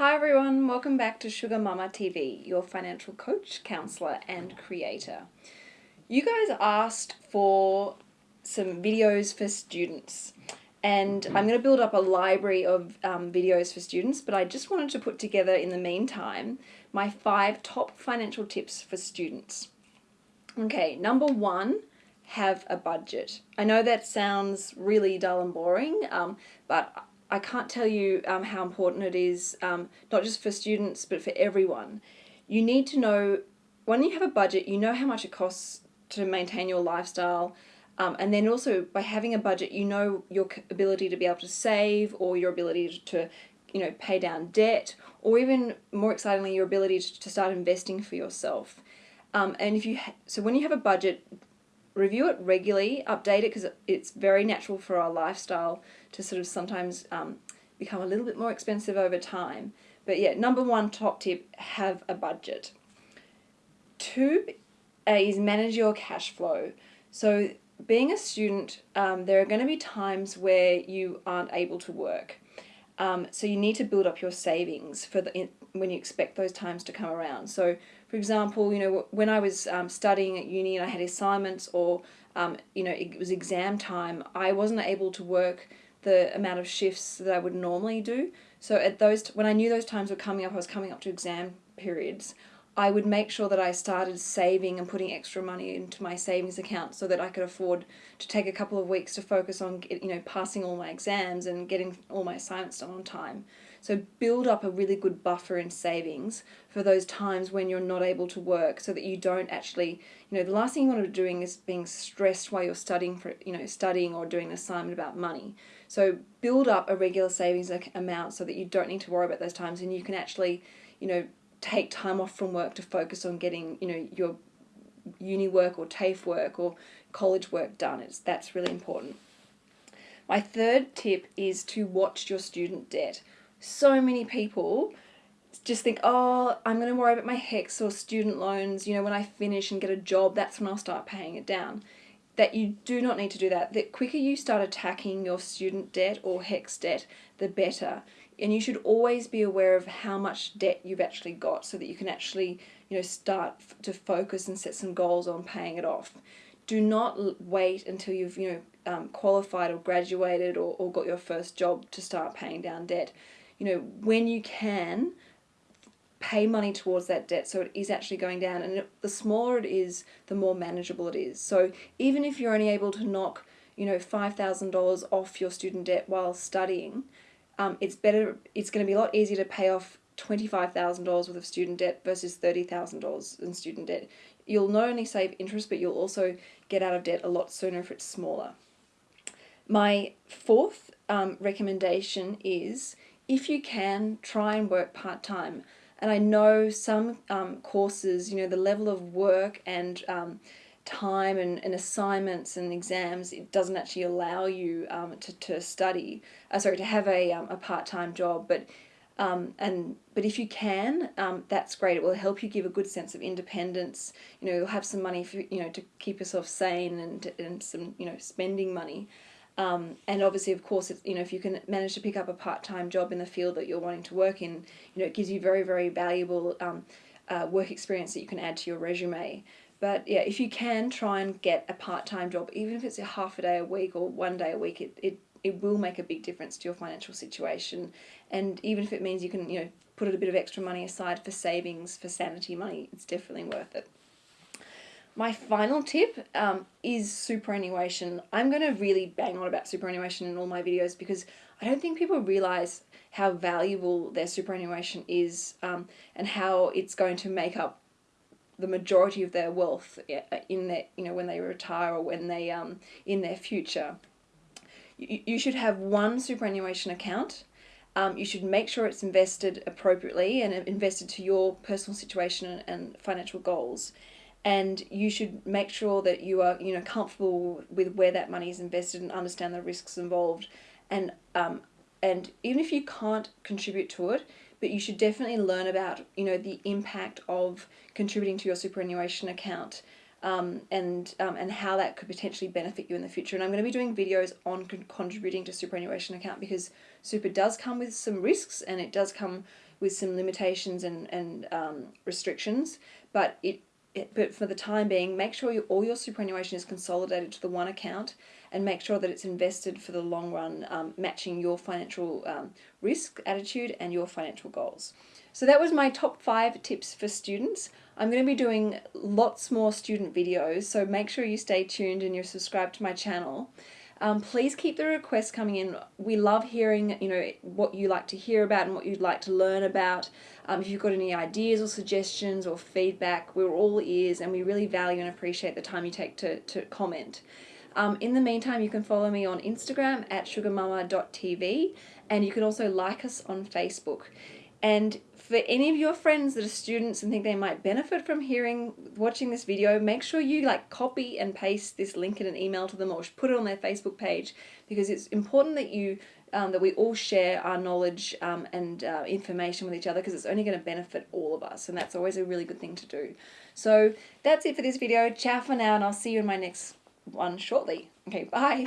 Hi everyone, welcome back to Sugar Mama TV, your financial coach, counselor, and creator. You guys asked for some videos for students, and I'm going to build up a library of um, videos for students, but I just wanted to put together in the meantime my five top financial tips for students. Okay, number one, have a budget. I know that sounds really dull and boring, um, but I can't tell you um, how important it is, um, not just for students, but for everyone. You need to know, when you have a budget, you know how much it costs to maintain your lifestyle. Um, and then also by having a budget, you know your ability to be able to save or your ability to, you know, pay down debt or even more excitingly, your ability to start investing for yourself. Um, and if you, so when you have a budget, review it regularly, update it because it's very natural for our lifestyle to sort of sometimes um, become a little bit more expensive over time. But yeah, number one top tip, have a budget. Two is manage your cash flow. So being a student, um, there are going to be times where you aren't able to work. Um, so you need to build up your savings for the when you expect those times to come around. So, for example, you know when I was um, studying at uni and I had assignments or um, you know it was exam time, I wasn't able to work the amount of shifts that I would normally do. So at those when I knew those times were coming up, I was coming up to exam periods. I would make sure that I started saving and putting extra money into my savings account so that I could afford to take a couple of weeks to focus on you know passing all my exams and getting all my assignments done on time. So build up a really good buffer in savings for those times when you're not able to work so that you don't actually, you know, the last thing you want to be doing is being stressed while you're studying for, you know, studying or doing an assignment about money. So build up a regular savings amount so that you don't need to worry about those times and you can actually, you know, take time off from work to focus on getting, you know, your uni work or TAFE work or college work done. It's, that's really important. My third tip is to watch your student debt. So many people just think, oh, I'm going to worry about my HECS or student loans, you know, when I finish and get a job, that's when I'll start paying it down. That you do not need to do that. The quicker you start attacking your student debt or HECS debt, the better and you should always be aware of how much debt you've actually got so that you can actually you know start to focus and set some goals on paying it off. Do not wait until you've you know um, qualified or graduated or, or got your first job to start paying down debt. You know when you can pay money towards that debt so it is actually going down and the smaller it is the more manageable it is. So even if you're only able to knock you know $5000 off your student debt while studying um, it's better. It's going to be a lot easier to pay off twenty-five thousand dollars worth of student debt versus thirty thousand dollars in student debt. You'll not only save interest, but you'll also get out of debt a lot sooner if it's smaller. My fourth um, recommendation is if you can try and work part time. And I know some um, courses, you know, the level of work and um, time and, and assignments and exams, it doesn't actually allow you um, to, to study, uh, sorry, to have a, um, a part-time job. But um, and but if you can, um, that's great. It will help you give a good sense of independence. You know, you'll have some money for you know to keep yourself sane and and some you know spending money. Um, and obviously, of course, you know if you can manage to pick up a part-time job in the field that you're wanting to work in, you know it gives you very very valuable um, uh, work experience that you can add to your resume. But yeah, if you can try and get a part-time job, even if it's a half a day a week or one day a week, it, it, it will make a big difference to your financial situation. And even if it means you can, you know, put a bit of extra money aside for savings, for sanity money, it's definitely worth it. My final tip um, is superannuation. I'm going to really bang on about superannuation in all my videos because I don't think people realize how valuable their superannuation is um, and how it's going to make up the majority of their wealth in their you know when they retire or when they um in their future. You, you should have one superannuation account. Um, you should make sure it's invested appropriately and invested to your personal situation and financial goals. And you should make sure that you are you know comfortable with where that money is invested and understand the risks involved. And um, and even if you can't contribute to it but you should definitely learn about you know the impact of contributing to your superannuation account um, and um, and how that could potentially benefit you in the future. And I'm going to be doing videos on con contributing to superannuation account because super does come with some risks and it does come with some limitations and, and um, restrictions, but it, it, but for the time being, make sure you, all your superannuation is consolidated to the one account and make sure that it's invested for the long run, um, matching your financial um, risk attitude and your financial goals. So that was my top five tips for students. I'm going to be doing lots more student videos, so make sure you stay tuned and you're subscribed to my channel. Um, please keep the requests coming in. We love hearing, you know, what you like to hear about and what you'd like to learn about. Um, if you've got any ideas or suggestions or feedback, we're all ears and we really value and appreciate the time you take to, to comment. Um, in the meantime, you can follow me on Instagram at sugarmama.tv and you can also like us on Facebook. And for any of your friends that are students and think they might benefit from hearing, watching this video, make sure you like copy and paste this link in an email to them or put it on their Facebook page because it's important that you um, that we all share our knowledge um, and uh, information with each other because it's only going to benefit all of us and that's always a really good thing to do. So that's it for this video. Ciao for now and I'll see you in my next one shortly. Okay, bye.